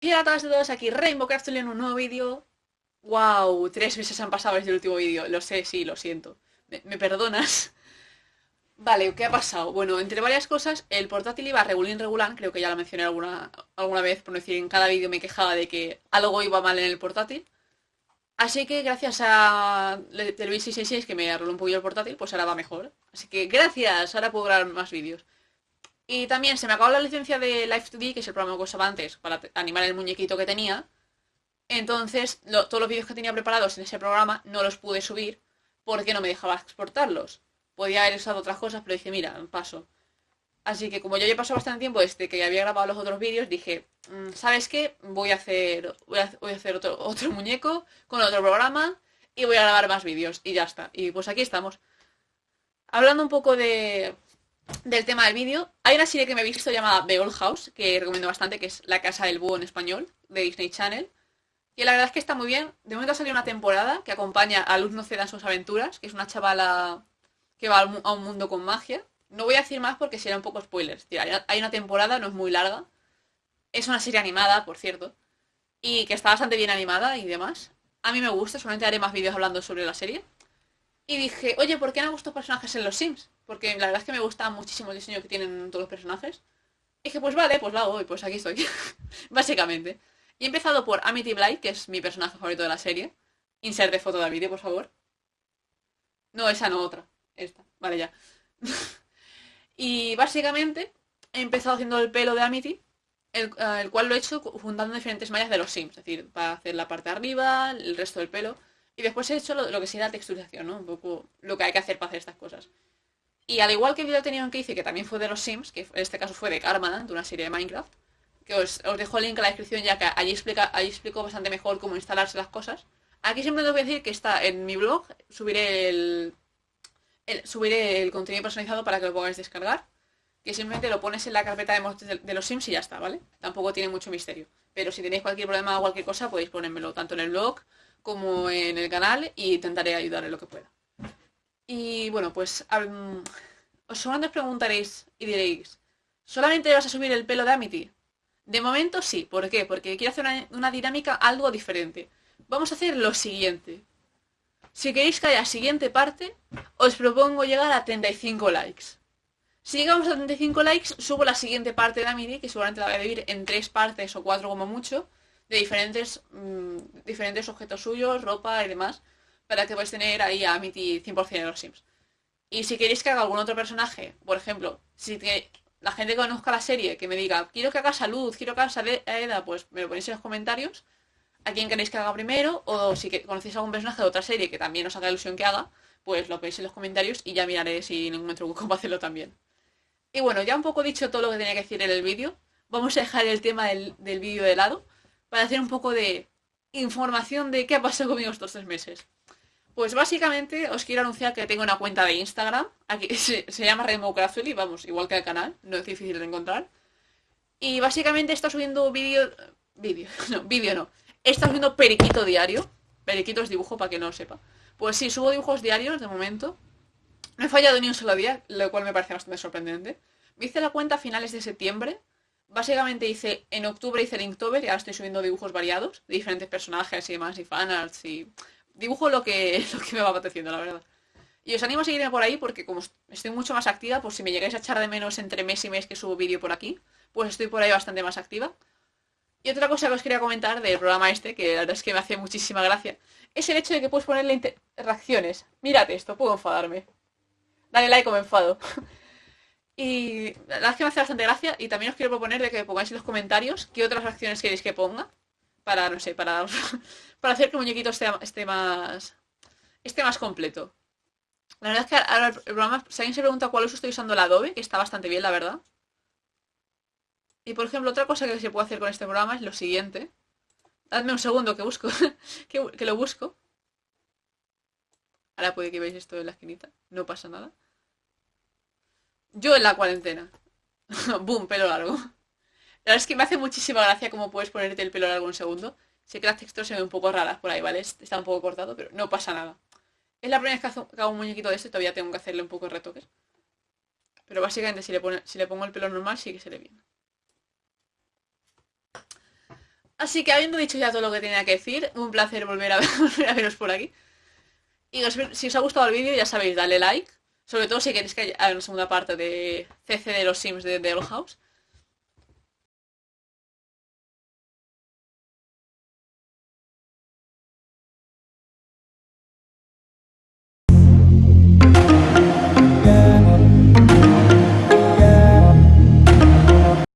Y a todas y todos, aquí Rainbow en un nuevo vídeo. Wow, tres meses han pasado desde el último vídeo. Lo sé, sí, lo siento. ¿Me, perdonas? Vale, ¿qué ha pasado? Bueno, entre varias cosas, el portátil iba regulín regular, creo que ya lo mencioné alguna, alguna vez, por decir, en cada vídeo me quejaba de que algo iba mal en el portátil. Así que gracias a el 666 que me arregló un poquillo el portátil, pues ahora va mejor. Así que gracias, ahora puedo grabar más vídeos. Y también se me acabó la licencia de Live2D, que es el programa que usaba antes para animar el muñequito que tenía. Entonces, todos los vídeos que tenía preparados en ese programa no los pude subir porque no me dejaba exportarlos. Podía haber usado otras cosas, pero dije, mira, paso. Así que como yo ya pasado bastante tiempo desde que había grabado los otros vídeos, dije, mm, ¿sabes qué? Voy a hacer, voy a, hacer otro, otro muñeco con otro programa y voy a grabar más vídeos. Y ya está. Y pues aquí estamos. Hablando un poco de, del tema del vídeo, hay una serie que me he visto llamada The Old House, que recomiendo bastante, que es La Casa del Búho en español, de Disney Channel. Y la verdad es que está muy bien. De momento ha salido una temporada que acompaña a Luz no ceda en sus aventuras, que es una chavala que va a un mundo con magia. No voy a decir más porque será un poco spoilers. Hay una temporada, no es muy larga. Es una serie animada, por cierto. Y que está bastante bien animada y demás. A mí me gusta, solamente haré más vídeos hablando sobre la serie. Y dije, oye, ¿por qué no han gustado personajes en los Sims? Porque la verdad es que me gusta muchísimo el diseño que tienen todos los personajes. Y dije, pues vale, pues lo hago y pues aquí estoy. Básicamente. Y he empezado por Amity Blight, que es mi personaje favorito de la serie. Insert de foto de vídeo, por favor. No, esa no, otra. Esta. Vale, ya. y básicamente he empezado haciendo el pelo de Amity, el, eh, el, cual lo he hecho juntando diferentes mallas de los Sims. Es decir, para hacer la parte de arriba, el resto del pelo. Y después he hecho lo, que sería la texturización, ¿no? Un poco lo que hay que hacer para hacer estas cosas. Y al igual que el video tenía que hice, que también fue de los Sims, que en este caso fue de Karma, de una serie de Minecraft, que os, dejo el link en la descripción ya que allí, explico bastante mejor cómo instalarse las cosas. Aquí siempre os voy a decir que está en mi blog, subiré el, subiré el contenido personalizado para que lo podáis descargar. Que simplemente lo pones en la carpeta de, los Sims y ya está, ¿vale? Tampoco tiene mucho misterio. Pero si tenéis cualquier problema o cualquier cosa, podéis ponérmelo tanto en el blog como en el canal y intentaré ayudar en lo que pueda. Y bueno, pues os seguramente os preguntaréis y diréis, ¿solamente vas a subir el pelo de Amity? De momento sí, ¿por qué? Porque quiero hacer una, una dinámica algo diferente. Vamos a hacer lo siguiente. Si queréis que haya siguiente parte, os propongo llegar a 35 likes. Si llegamos a 35 likes, subo la siguiente parte de Amity, que seguramente la voy a dividir en tres partes o cuatro como mucho, de diferentes, mm, diferentes objetos suyos, ropa y demás, para que podáis tener ahí a Amity 100% de los Sims. Y si queréis que haga algún otro personaje, por ejemplo, si la gente conozca la serie, que me diga, quiero que haga salud, quiero que haga Eda, pues me lo ponéis en los comentarios a quién queréis que haga primero, o si conocéis algún personaje de otra serie que también os haga ilusión que haga, pues lo ponéis en los comentarios y ya miraré si encuentro cómo hacerlo también. Y bueno, ya un poco dicho todo lo que tenía que decir en el vídeo, vamos a dejar el tema del, del vídeo de lado para hacer un poco de información de qué ha pasado conmigo estos tres meses. Pues básicamente os quiero anunciar que tengo una cuenta de Instagram, aquí se, llama Rainbow y vamos, igual que el canal, no es difícil de encontrar. Y básicamente está subiendo vídeo, vídeo, no, vídeo no, está subiendo periquito diario, periquito es dibujo para que no lo sepa. Pues sí, subo dibujos diarios de momento. No he fallado ni un solo día, lo cual me parece bastante sorprendente. Me hice la cuenta a finales de septiembre básicamente hice, en octubre hice el Inktober y ahora estoy subiendo dibujos variados de diferentes personajes y demás, y fanarts y dibujo lo que, lo que me va apeteciendo, la verdad. Y os animo a seguirme por ahí porque como estoy mucho más activa, pues si me llegáis a echar de menos entre mes y mes que subo vídeo por aquí, pues estoy por ahí bastante más activa. Y otra cosa que os quería comentar del programa este, que la verdad es que me hace muchísima gracia, es el hecho de que puedes ponerle reacciones. Mírate esto, puedo enfadarme. Dale like o me enfado. Y la verdad es que me hace bastante gracia y también os quiero proponer de que pongáis en los comentarios qué otras acciones queréis que ponga. Para, no sé, para, para hacer que el muñequito esté, más esté más completo. La verdad es que ahora el programa, si alguien se pregunta cuál uso estoy usando el Adobe, que está bastante bien, la verdad. Y por ejemplo, otra cosa que se puede hacer con este programa es lo siguiente. Dadme un segundo que busco, que, que lo busco. Ahora puede que veáis esto en la esquinita, no pasa nada. Yo en la cuarentena. Boom, pelo largo. La verdad es que me hace muchísima gracia cómo puedes ponerte el pelo largo un segundo. Sé que las texturas se ven un poco raras por ahí, ¿vale? Está un poco cortado, pero no pasa nada. Es la primera vez que hago un muñequito de este, todavía tengo que hacerle un poco de retoques. Pero básicamente si le, si le pongo el pelo normal sí que se le viene. Así que habiendo dicho ya todo lo que tenía que decir, un placer volver a, volver a veros por aquí. Y si os ha gustado el vídeo, ya sabéis, dale like. Sobre todo si queréis que haya una segunda parte de CC de los Sims de The Old House.